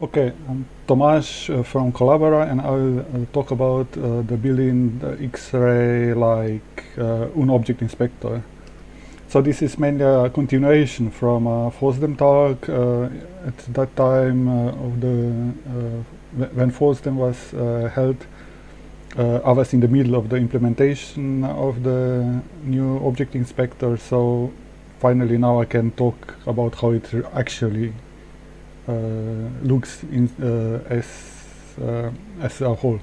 Okay, I'm Tomasz uh, from Collabora and I will uh, talk about uh, the building X-ray like uh, UNO-object inspector. So this is mainly a continuation from a FOSDEM talk at that time of the when FOSDEM was held. I was in the middle of the implementation of the new object inspector, so finally now I can talk about how it actually Uh, looks in, uh, as uh, as a whole.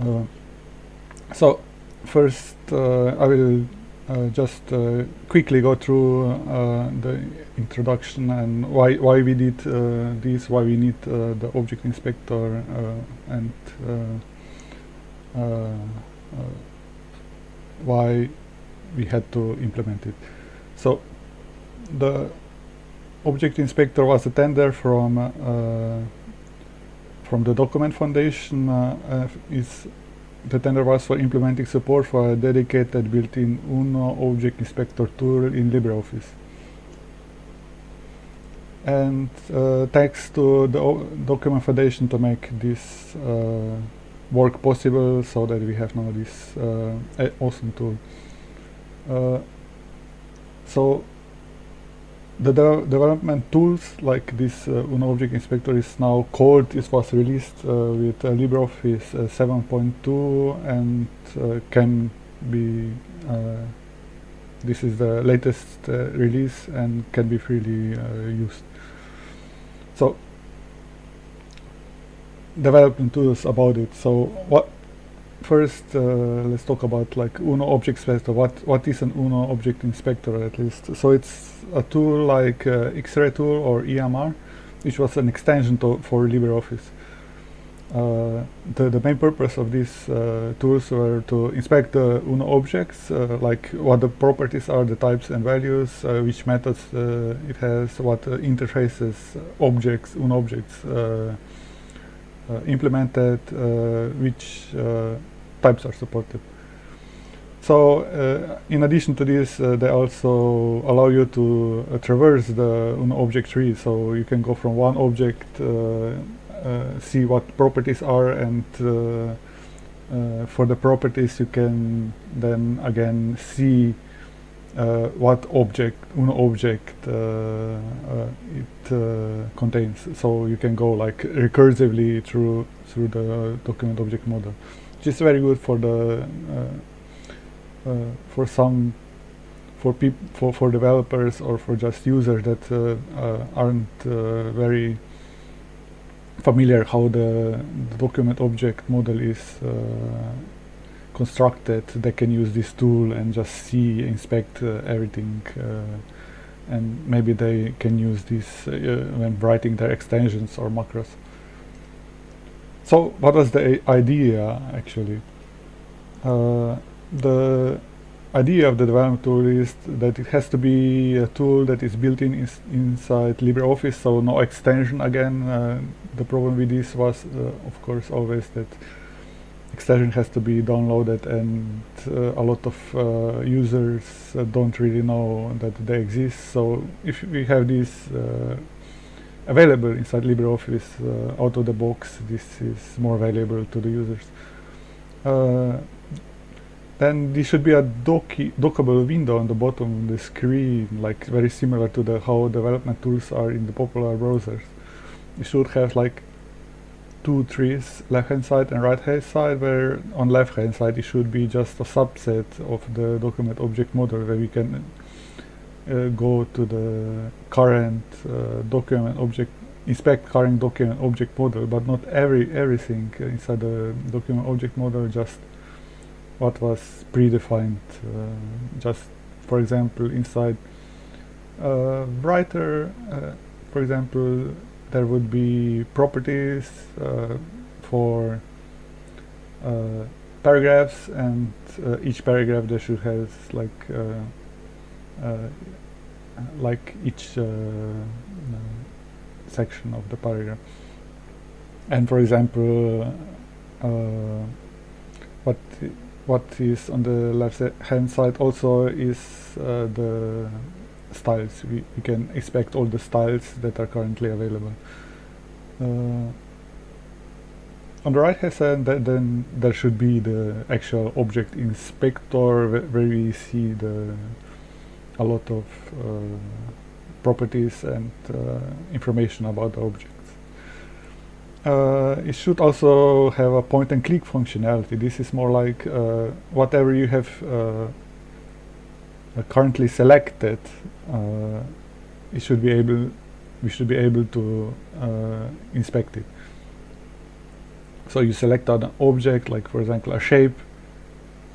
Uh, so first uh, I will just quickly go through the introduction and why why we did this, why we need the object inspector and why we had to implement it. So the object inspector was a tender from uh, from the document foundation uh, uh, is the tender was for implementing support for a dedicated built-in UNO object inspector tool in LibreOffice. And uh, thanks to the o document foundation to make this uh, work possible so that we have now this uh, awesome tool. so the de development tools like this uh, UNO Object Inspector is now called, it was released uh, with uh, LibreOffice uh, 7.2 and uh, can be, uh, this is the latest release and can be freely used. So, development tools about it. So, what first uh, let's talk about like UNO object inspector. What what is an UNO object inspector at least? So it's a tool like uh, X-ray tool or EMR, which was an extension for LibreOffice. Uh, the, the main purpose of these uh, tools were to inspect the UNO objects, uh, like what the properties are, the types and values, uh, which methods it has, what interfaces objects, UNO objects implemented, which types are supported. So uh, in addition to this, uh, they also allow you to uh, traverse the object tree. So you can go from one object, uh, uh, see what properties are, and uh, for the properties you can then again see Uh, what object, UNO object uh, uh, it contains. So you can go like recursively through through the document object model which is very good for the uh, uh, for some for people for, for developers or for just users that uh, aren't very familiar how the, the, document object model is constructed they can use this tool and just see inspect uh, everything uh, and maybe they can use this uh, when writing their extensions or macros so what was the idea actually? Uh, the idea of the development tool is that it has to be a tool that is built in is inside LibreOffice, so no extension again. Uh, the problem with this was, uh, of course, always that extension has to be downloaded and uh, a lot of uh, users uh, don't really know that they exist. So if we have this available inside LibreOffice uh, out of the box. This is more valuable to the users. Uh, then this should be a docky, dockable window on the bottom of the screen, like very similar to the how development tools are in the popular browsers. You should have like two trees, left hand side and right hand side, where on left hand side it should be just a subset of the document object model where we can uh, go to the current uh, document object inspect current document object model but not every everything inside the document object model just what was predefined uh, just for example inside uh, writer uh, for example there would be properties uh, for paragraphs and each paragraph there should have like uh, like each uh, uh, section of the paragraph. And for example, what what is on the left hand side also is the styles. We, we can expect all the styles that are currently available. uh, on the right hand side th then there should be the actual object inspector where we see the a lot of uh, properties and uh, information about the objects. Uh, it should also have a point and click functionality. This is more like uh, whatever you have uh, currently selected, it should be able we should be able to uh, inspect it. So you select an object, like for example a shape,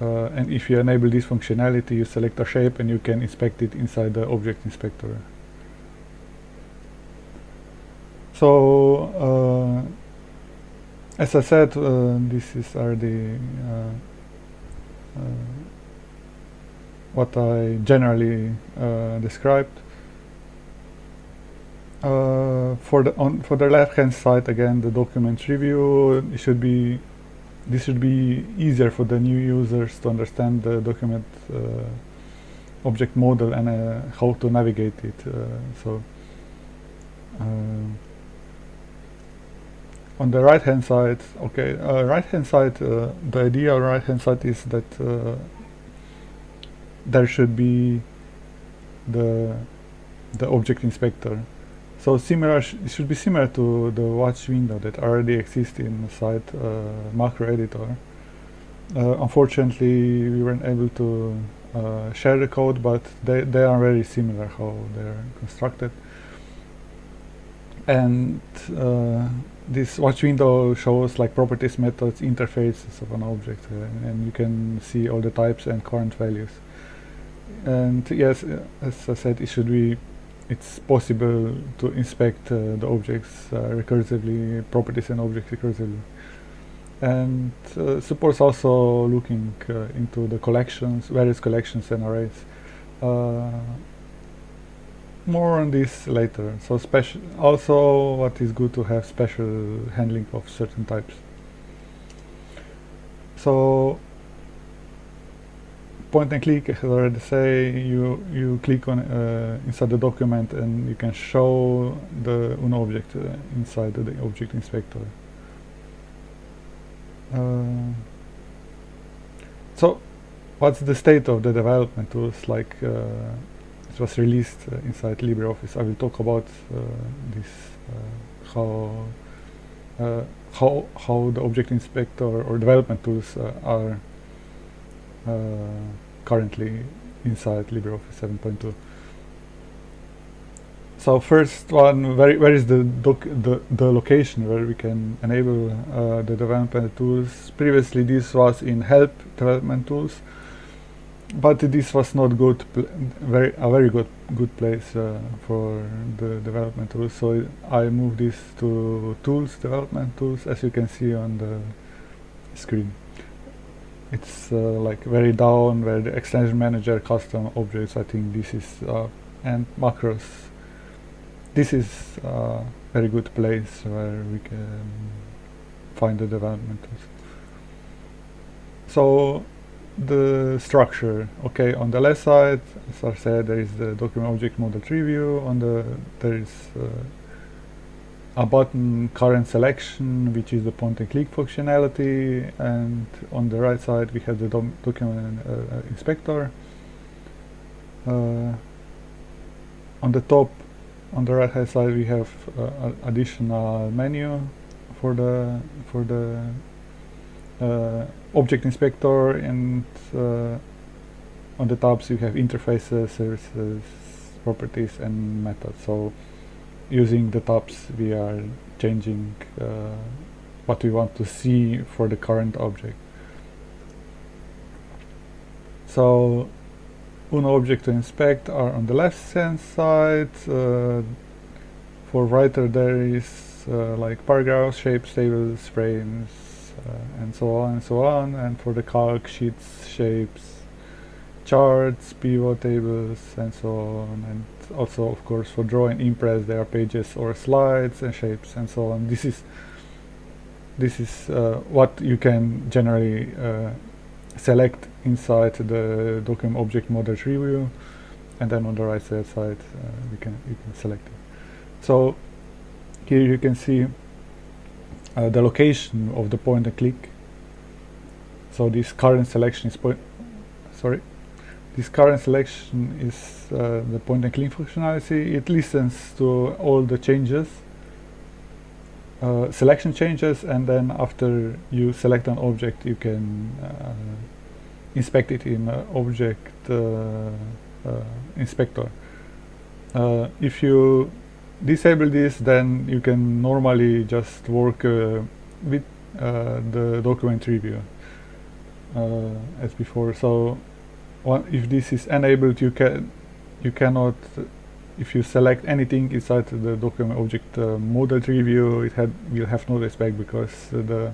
uh, and if you enable this functionality, you select a shape and you can inspect it inside the object inspector. So, uh, as I said, uh, this is already uh, uh, what I generally described. Uh, for the on for the left hand side again the document review it should be this should be easier for the new users to understand the document uh, object model and uh, how to navigate it uh, so uh, on the right hand side okay right hand side the idea on right hand side is that there should be the the object inspector so similar, sh should be similar to the watch window that already exists inside uh, macro editor. Uh, unfortunately, we weren't able to uh, share the code, but they, they are very similar how they're constructed. And uh, this watch window shows like properties, methods, interfaces of an object, uh, and you can see all the types and current values. And yes, uh, as I said, it should be it's possible to inspect uh, the objects uh, recursively, properties and objects recursively. And supports also looking into the collections, various collections and arrays. More on this later. So special. Also, what is good to have special handling of certain types. So point and click, as I already say, you you click on uh, inside the document and you can show the UNO object uh, inside the object inspector. Uh, so, what's the state of the development tools? Like uh, it was released uh, inside LibreOffice. I will talk about uh, this how how how the object inspector or development tools are currently inside LibreOffice 7.2. So first one, where, where is the, the, the location where we can enable uh, the development tools? Previously this was in help development tools, but this was not good, very a very good good place uh, for the development tools. So I moved this to tools, development tools, as you can see on the screen it's uh, like very down where the extension manager custom objects I think this is uh, and macros. This is a uh, very good place where we can find the development. So the structure. Okay on the left side as I said there is the document object model tree view on the there is uh, a button current selection which is the point and click functionality and on the right side we have the document uh, uh, inspector. Uh, on the top on the right hand side we have uh, additional menu for the for the uh, object inspector and uh, on the tabs you have interfaces services properties and methods. So using the tabs we are changing uh, what we want to see for the current object. So UNO object to inspect are on the left hand side uh, for writer there is uh, like paragraphs, shapes, tables, frames uh, and so on and so on and for the calc sheets, shapes, charts, pivot tables and so on and also of course for drawing impress there are pages or slides and shapes and so on this is this is uh, what you can generally uh, select inside the document object model tree view and then on the right side uh, we can you can select it so here you can see uh, the location of the point and click. So this current selection is point. Sorry, this current selection is uh, the point and click functionality. It listens to all the changes, uh, selection changes, and then after you select an object, you can uh, inspect it in object uh, uh, inspector. if you disable this then you can normally just work uh, with uh, the document review uh, as before so if this is enabled you can you cannot if you select anything inside the document object uh, model review it had will have no respect because the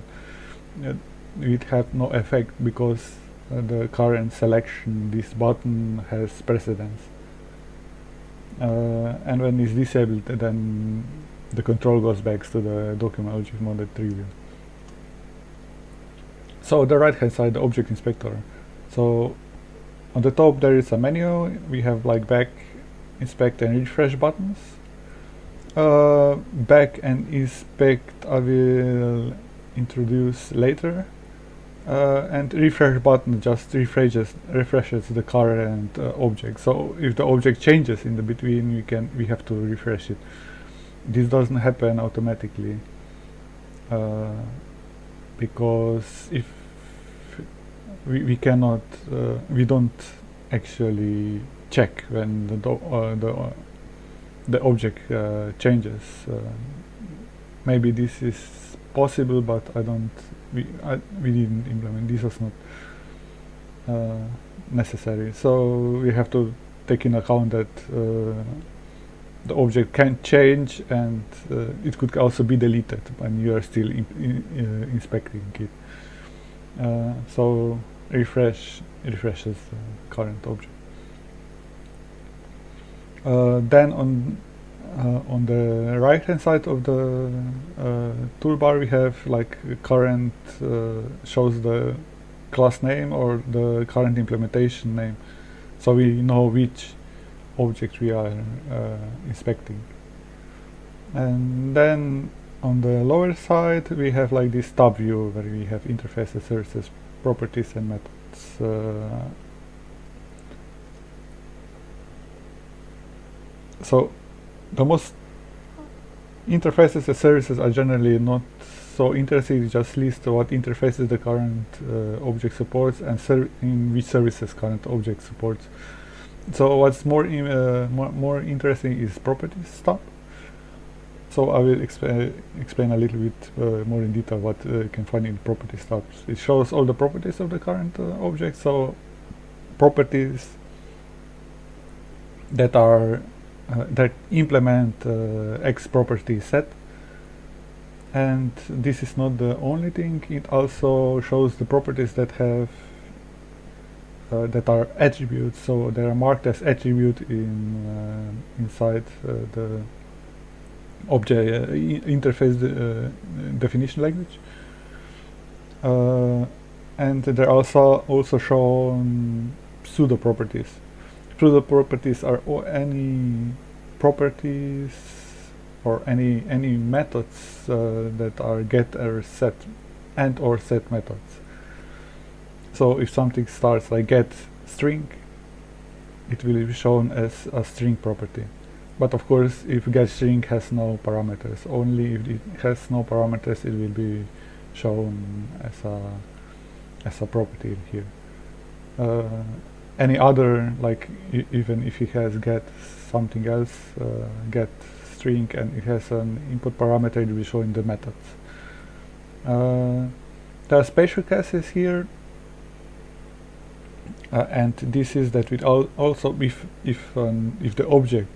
uh, it had no effect because uh, the current selection this button has precedence. Uh, and when it's disabled then the control goes back to the document object model preview so the right hand side the object inspector. So on the top there is a menu. We have like back inspect and refresh buttons. Uh, back and inspect I will introduce later. Uh, and refresh button just refreshes refreshes the current uh, object. So if the object changes in the between we can we have to refresh it. This doesn't happen automatically uh, because if we, we cannot uh, we don't actually check when the uh, the uh, the object changes. Maybe this is possible but I don't we I, we didn't implement this was not uh, necessary. So we have to take in account that uh, the object can change and uh, it could also be deleted when you are still in, in, uh, inspecting it. Uh, so refresh refreshes the current object. Uh, then on uh, on the right hand side of the uh, toolbar we have like current uh, shows the class name or the current implementation name. So we know which object we are uh, inspecting. And then on the lower side we have like this tab view where we have interfaces services properties and methods uh, so the most interfaces and services are generally not so interesting just list what interfaces the current uh, object supports and in which services current object supports. So what's more uh, more, more, interesting is properties stuff so I will exp explain a little bit uh, more in detail what uh, you can find in properties tab. It shows all the properties of the current uh, object. So properties that are uh, that implement uh, X property set and this is not the only thing it also shows the properties that have uh, that are attributes so they are marked as attribute in uh, inside uh, the object interface definition language. And they're also also shown pseudo properties. Pseudo properties are any properties or any any methods uh, that are get or set and or set methods. So if something starts like get string it will be shown as a string property but of course if get string has no parameters only if it has no parameters it will be shown as a as a property here. Uh, any other like even if it has get something else uh, get string and it has an input parameter it will show in the methods. Uh, there are special cases here. Uh, and this is that with al also if if um, if the object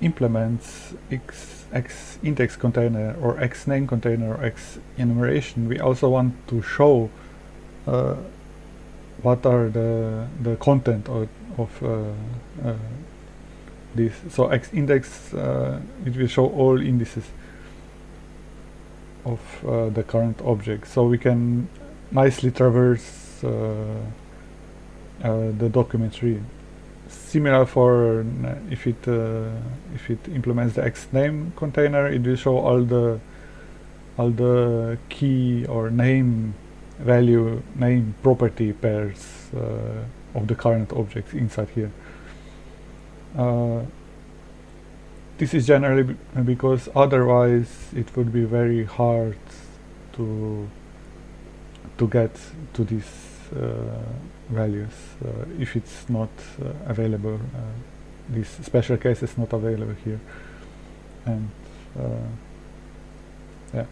implements x x index container or x name container or x enumeration we also want to show uh, what are the the content of, of uh, uh, this. So x index uh, it will show all indices of uh, the current object. So we can nicely traverse uh, the document tree similar for if it if it implements the x name container it will show all the all the key or name value name property pairs uh, of the current objects inside here. Uh, this is generally because otherwise it would be very hard to to get to uh, values uh, if it's not uh, available uh, this special case is not available here. And yeah.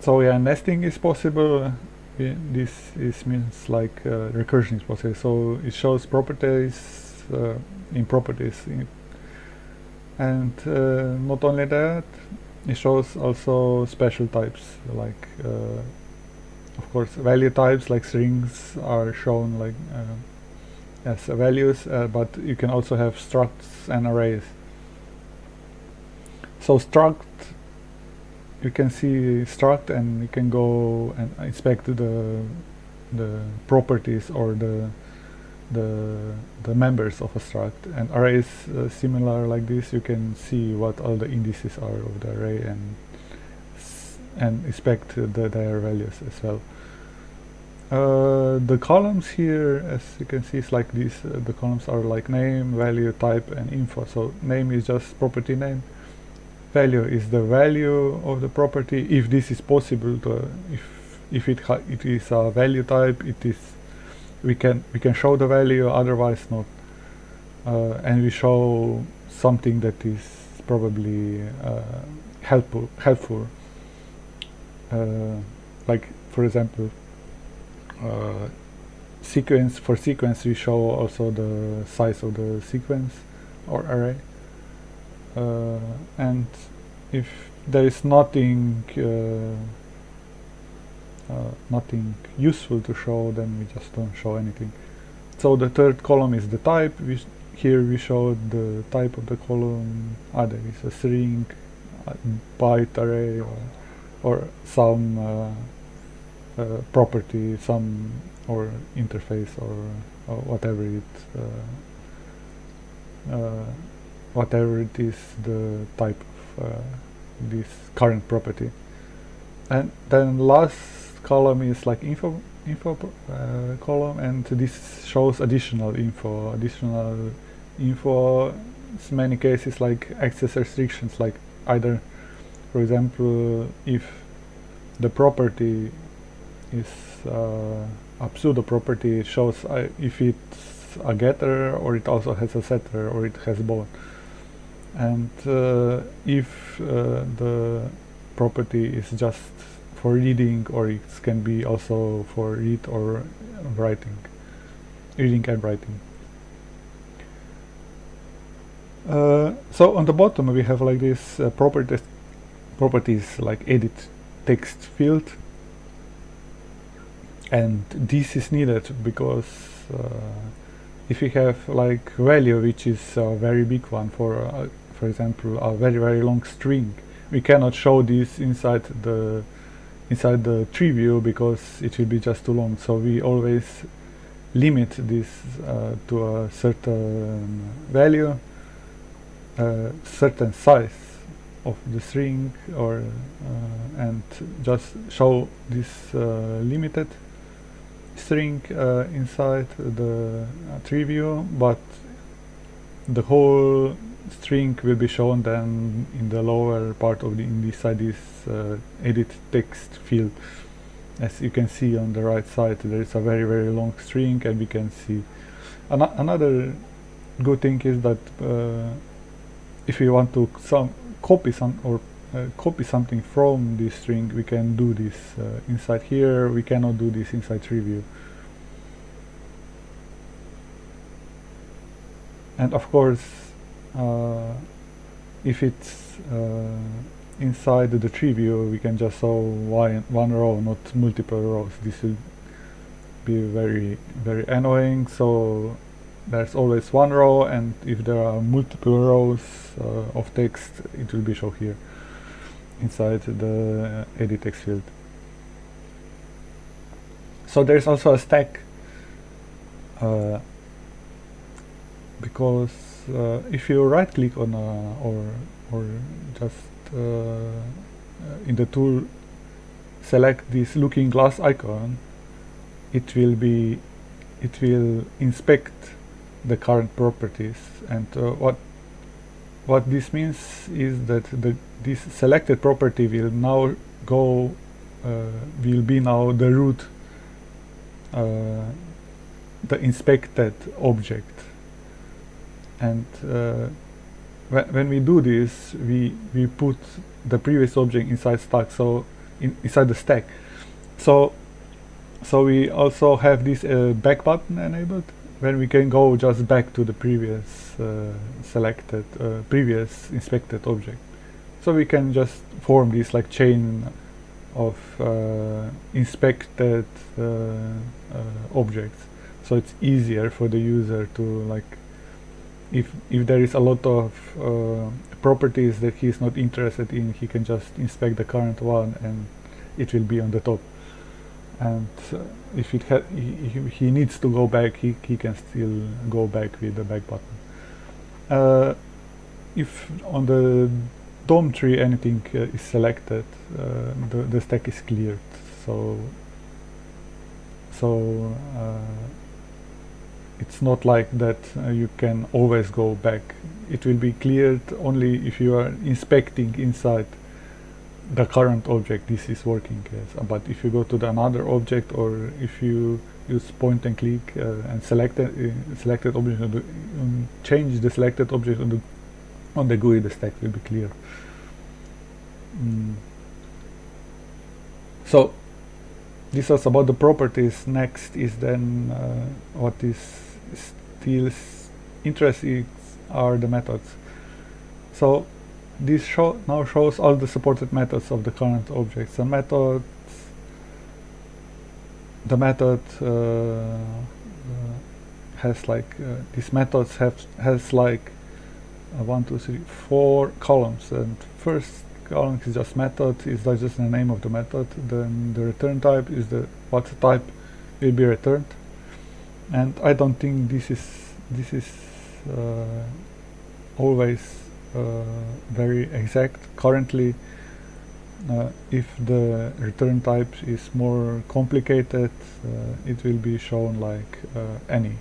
So yeah nesting is possible. This is means like uh, recursion is possible. So it shows properties uh, in properties, in and uh, not only that, it shows also special types like, uh, of course, value types like strings are shown like uh, as values, uh, but you can also have structs and arrays. So struct you can see struct and you can go and inspect the the properties or the the the members of a struct and arrays uh, similar like this you can see what all the indices are of the array and and inspect the, their values as well. Uh, the columns here as you can see is like this uh, the columns are like name value type and info. So name is just property name. Value is the value of the property. If this is possible to if if it it is a value type it is we can we can show the value otherwise not. Uh, and we show something that is probably uh, helpful helpful like for example uh, sequence for sequence we show also the size of the sequence or array. Uh, and if there is nothing uh, uh, nothing useful to show then we just don't show anything. So the third column is the type. We here we showed the type of the column. Either it's a string byte array or, or some uh, uh, property some or interface or, or whatever it uh, whatever it is the type of uh, this current property. And then last column is like info info uh, column and this shows additional info additional info. In many cases like access restrictions like either for example if the property is uh, a pseudo property shows uh, if it's a getter or it also has a setter or it has both. And uh, if uh, the property is just for reading or it can be also for read or writing reading and writing. Uh, so on the bottom we have like this uh, properties properties like edit text field. And this is needed because uh, if we have like value which is a very big one for uh, for example a very very long string we cannot show this inside the inside the tree view because it will be just too long. So we always limit this uh, to a certain value uh, certain size of the string or uh, and just show this uh, limited string uh, inside the tree view but the whole string will be shown then in the lower part of the inside this uh, edit text field. As you can see on the right side there is a very very long string and we can see. An another good thing is that uh, if we want to some copy some or uh, copy something from this string we can do this uh, inside here. We cannot do this inside tree view and of course uh, if it's uh, inside the tree view we can just show one, one row not multiple rows. This will be very very annoying. So there's always one row and if there are multiple rows uh, of text it will be shown here inside the edit text field. So there's also a stack uh, because uh, if you right click on a or or just uh, uh, in the tool select this looking glass icon it will be it will inspect the current properties. And uh, what what this means is that the this selected property will now go uh, will be now the root uh, the inspected object. And uh, wh when we do this we we put the previous object inside stack so in, inside the stack. So so we also have this uh, back button enabled when we can go just back to the previous uh, selected uh, previous inspected object. So we can just form this like chain of uh, inspected uh, uh, objects. So it's easier for the user to like if if there is a lot of uh, properties that he's not interested in he can just inspect the current one and it will be on the top and if it ha he, he needs to go back he, he can still go back with the back button. Uh, if on the DOM tree anything uh, is selected uh, the, the stack is cleared. So so uh, it's not like that uh, you can always go back. It will be cleared only if you are inspecting inside the current object this is working as but if you go to the another object or if you use point and click uh, and select uh, selected object the, um, change the selected object on the on the GUI the stack will be clear. Mm. so this was about the properties. Next is then uh, what is still interesting are the methods. So this show now shows all the supported methods of the current objects. The methods, the method uh, uh, has like uh, these methods have has like uh, one, two, three, four columns, and first column is just method, is like just the name of the method. Then the return type is the what type will be returned, and I don't think this is this is uh, always Uh, very exact. Currently, uh, if the return type is more complicated, uh, it will be shown like uh, any,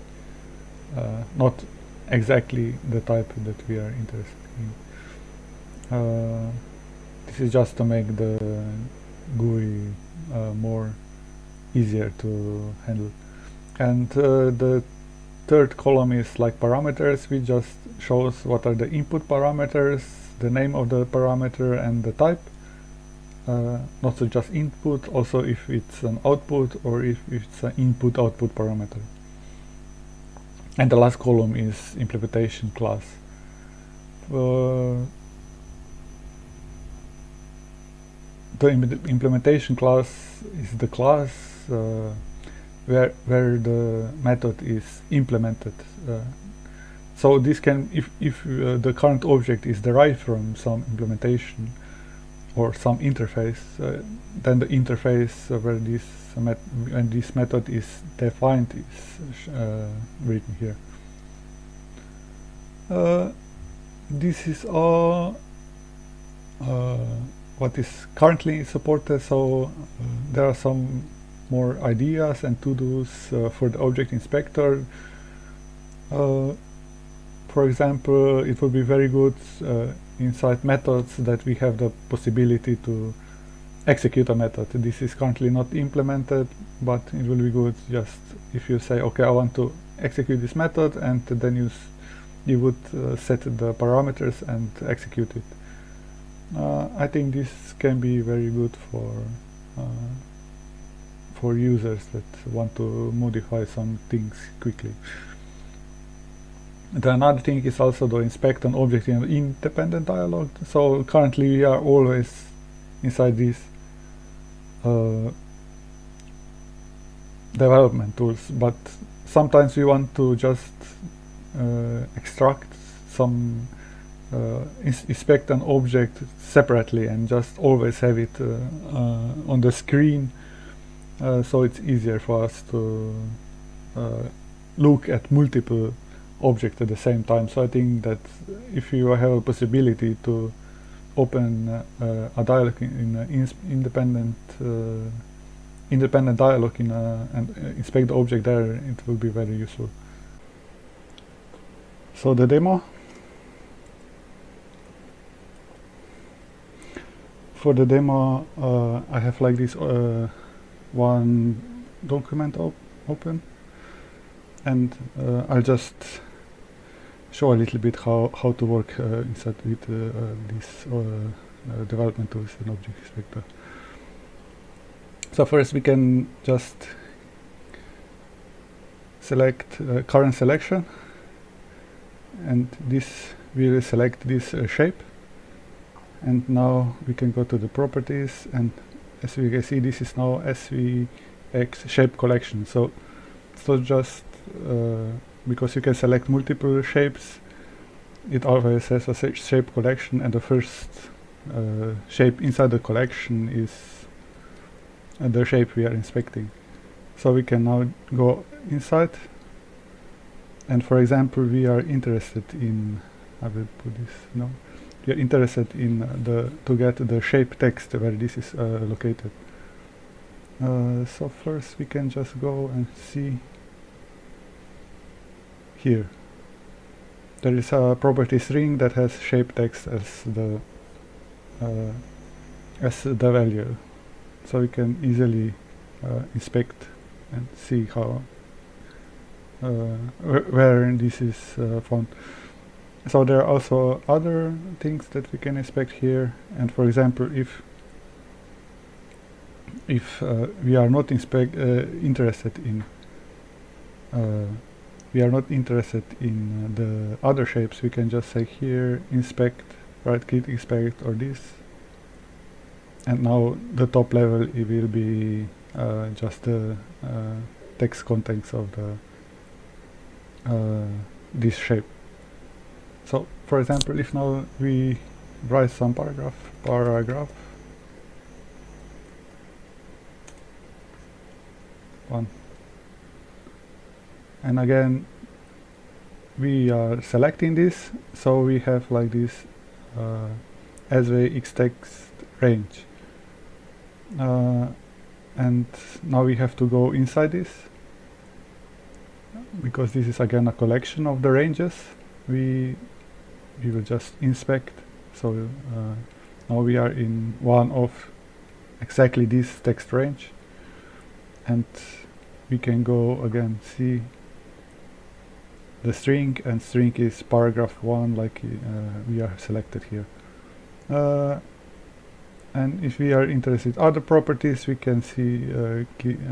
uh, not exactly the type that we are interested in. this is just to make the GUI more easier to handle. And the third column is like parameters. Which just shows what are the input parameters the name of the parameter and the type. Uh, not so just input also if it's an output or if it's an input output parameter. And the last column is implementation class. Uh, the Im implementation class is the class uh, where where the method is implemented. Uh, so this can, if if uh, the current object is derived from some implementation or some interface, uh, then the interface where this met when this method is defined is uh, written here. Uh, this is all uh, what is currently supported. So there are some more ideas and to-dos uh, for the object inspector. Uh, for example, it would be very good uh, inside methods that we have the possibility to execute a method. This is currently not implemented, but it will be good just if you say, okay, I want to execute this method, and then you you would uh, set the parameters and execute it. Uh, I think this can be very good for uh, for users that want to modify some things quickly. The another thing is also to inspect an object in an independent dialog. So currently we are always inside these uh, development tools, but sometimes we want to just uh, extract some uh, inspect an object separately and just always have it uh, uh, on the screen uh, so it's easier for us to uh, look at multiple objects at the same time. So I think that if you have a possibility to open uh, a dialog in, in independent uh, independent dialog in and inspect the object there, it will be very useful. So the demo for the demo uh, I have like this uh, one document op open. And uh, I'll just show a little bit how, how to work uh, inside with uh, uh, this development tools and object inspector. So first we can just select current selection. And this will select this shape. And now we can go to the properties and as we can see this is now SVX shape collection. So it's not just uh, because you can select multiple shapes it always has a shape collection and the first uh, shape inside the collection is uh, the shape we are inspecting. So we can now go inside and for example we are interested in I will put this no are interested in the to get the shape text where this is uh, located. Uh, so first we can just go and see here. There is a property string that has shape text as the uh, as the value. So we can easily uh, inspect and see how uh, where this is uh, found. So there are also other things that we can expect here and for example if if uh, we are not inspect interested in we are not interested in uh, the other shapes we can just say here inspect right click inspect or this and now the top level it will be uh, just the uh, text contents of the uh, this shape. So, for example, if now we write some paragraph, paragraph, one, and again, we are selecting this, so we have like this uh, SVX text range. Uh, and now we have to go inside this because this is again a collection of the ranges we we will just inspect. So uh, now we are in one of exactly this text range. And we can go again see the string and string is paragraph 1 like uh, we are selected here. Uh, and if we are interested other properties we can see uh,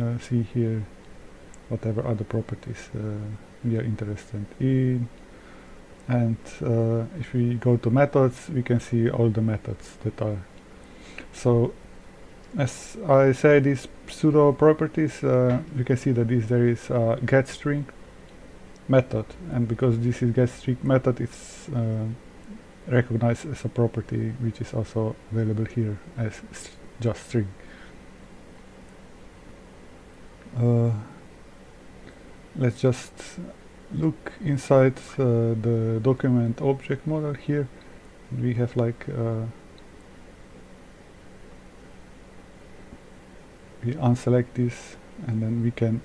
uh, see here whatever other properties uh, we are interested in and uh, if we go to methods we can see all the methods that are. So as I say these pseudo properties uh, you can see that this there is a get string method. And because this is get string method it's uh, recognized as a property which is also available here as just string. Uh, let's just look inside uh, the document object model here. We have like uh, we unselect this and then we can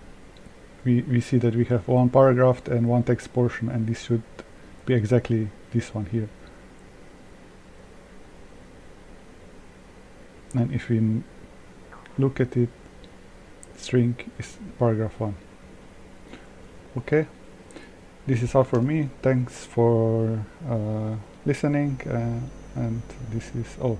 we, we see that we have one paragraph and one text portion and this should be exactly this one here. And if we look at it string is paragraph 1 okay this is all for me. Thanks for uh, listening uh, and this is all